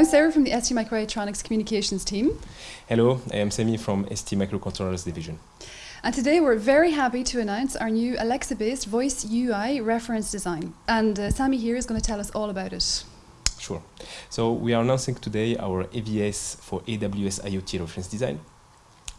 I'm Sarah from the ST Microelectronics Communications team. Hello, I am Sami from ST Microcontrollers division. And today we're very happy to announce our new Alexa-based voice UI reference design. And uh, Sami here is going to tell us all about it. Sure. So we are announcing today our AVS for AWS IoT reference design.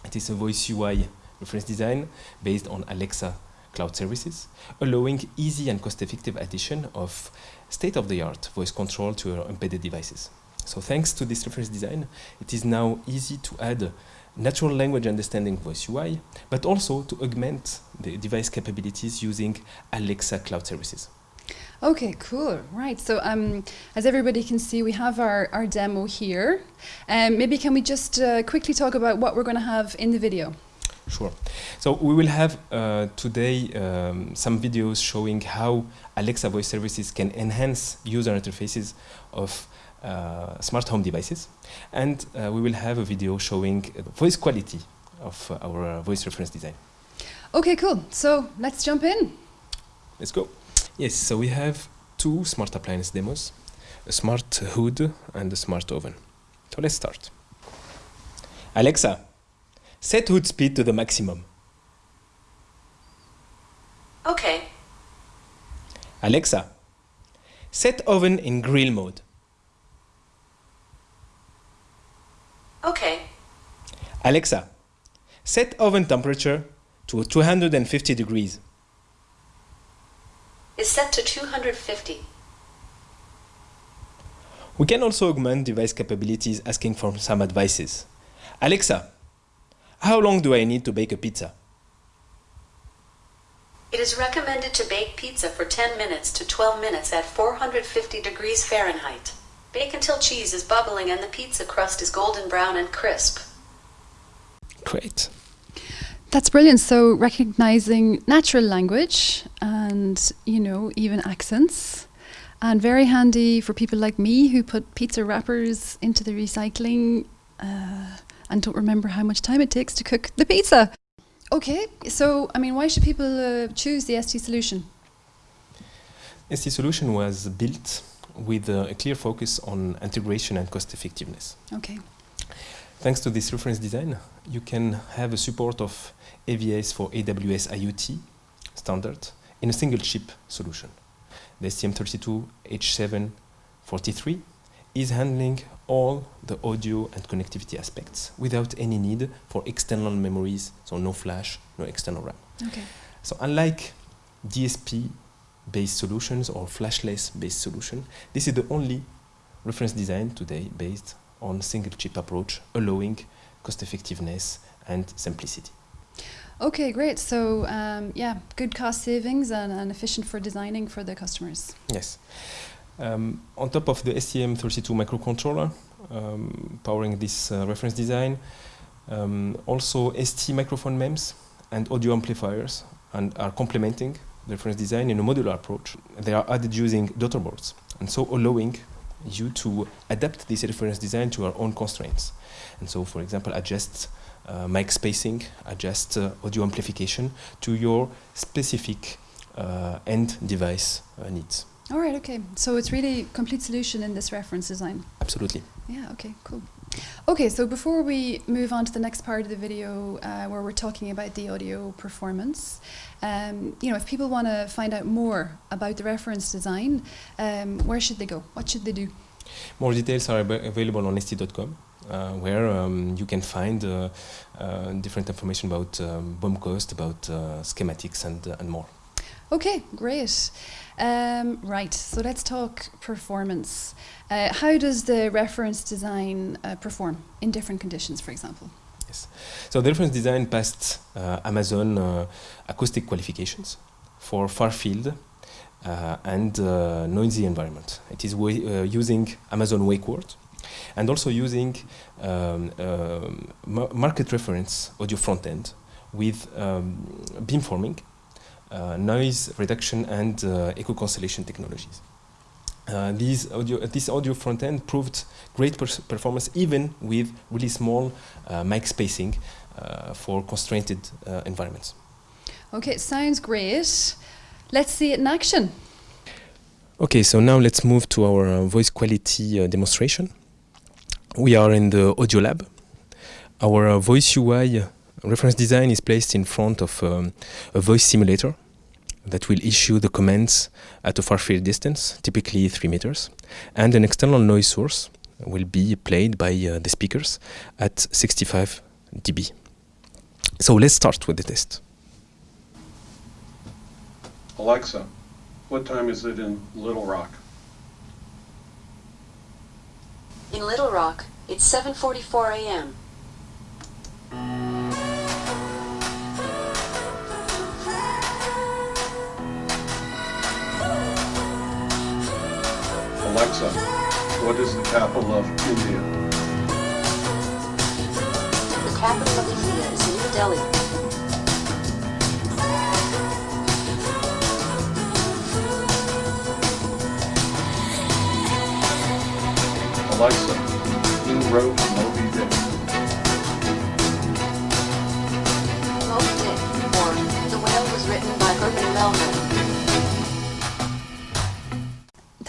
It is a voice UI reference design based on Alexa cloud services, allowing easy and cost-effective addition of state-of-the-art voice control to your embedded devices. So thanks to this reference design, it is now easy to add natural language understanding voice UI, but also to augment the device capabilities using Alexa cloud services. Okay, cool. Right. So, um, as everybody can see, we have our, our demo here. Um, maybe can we just uh, quickly talk about what we're going to have in the video? Sure. So we will have uh, today um, some videos showing how Alexa voice services can enhance user interfaces of smart home devices. And uh, we will have a video showing the voice quality of uh, our uh, voice reference design. Okay, cool. So let's jump in. Let's go. Yes, so we have two smart appliance demos, a smart hood and a smart oven. So let's start. Alexa, Set hood speed to the maximum. Okay. Alexa, set oven in grill mode. Okay. Alexa, set oven temperature to 250 degrees. Is set to 250. We can also augment device capabilities asking for some advices. Alexa, how long do I need to bake a pizza? It is recommended to bake pizza for 10 minutes to 12 minutes at 450 degrees Fahrenheit. Bake until cheese is bubbling and the pizza crust is golden brown and crisp. Great. That's brilliant. So recognizing natural language and, you know, even accents. And very handy for people like me who put pizza wrappers into the recycling. Uh, and don't remember how much time it takes to cook the pizza. Okay, so I mean, why should people uh, choose the ST solution? ST solution was built with uh, a clear focus on integration and cost effectiveness. Okay. Thanks to this reference design, you can have a support of AVS for AWS IoT standard in a single chip solution. The STM32H743 is handling all the audio and connectivity aspects without any need for external memories, so no flash, no external RAM. Okay. So unlike DSP-based solutions or flashless-based solution, this is the only reference design today based on single chip approach, allowing cost effectiveness and simplicity. Okay, great. So um, yeah, good cost savings and, and efficient for designing for the customers. Yes. Um, on top of the STM32 microcontroller um, powering this uh, reference design, um, also ST microphone MEMS and audio amplifiers and are complementing reference design in a modular approach. They are added using daughter boards and so allowing you to adapt this reference design to our own constraints. And so, for example, adjust uh, mic spacing, adjust uh, audio amplification to your specific uh, end device uh, needs. All right, okay. So it's really complete solution in this reference design. Absolutely. Yeah, okay, cool. Okay, so before we move on to the next part of the video uh, where we're talking about the audio performance, um, you know, if people want to find out more about the reference design, um, where should they go? What should they do? More details are available on st.com. Uh, where um, you can find uh, uh, different information about um, BOM cost, about uh, schematics and, uh, and more. Okay, great. Um, right, so let's talk performance. Uh, how does the reference design uh, perform in different conditions, for example? Yes. So the reference design passed uh, Amazon uh, acoustic qualifications for far field uh, and uh, noisy environment. It is using Amazon Wake Word and also using um, market reference audio front end with um, beamforming noise reduction and uh, echo cancellation technologies. Uh, these audio, this audio front end proved great performance even with really small mic spacing for constrained environments. Okay, sounds great. Let's see it in action. Okay, so now let's move to our uh, voice quality uh, demonstration. we are in the audio lab. Our uh, voice UI reference design is placed in front of um, a voice simulator that will issue the commands at a far field distance, typically 3 meters, and an external noise source will be played by uh, the speakers at 65 dB. So let's start with the test. Alexa, what time is it in Little Rock? In Little Rock, it's 7:44 a.m. Alexa, what is the capital of India? The capital of India is New Delhi. Alexa, who wrote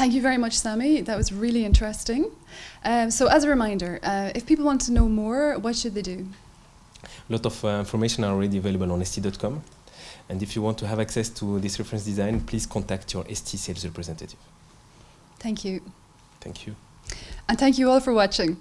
Thank you very much, Sami. That was really interesting. Um, so, as a reminder, uh, if people want to know more, what should they do? A lot of uh, information are already available on st.com. And if you want to have access to this reference design, please contact your ST sales representative. Thank you. Thank you. And thank you all for watching.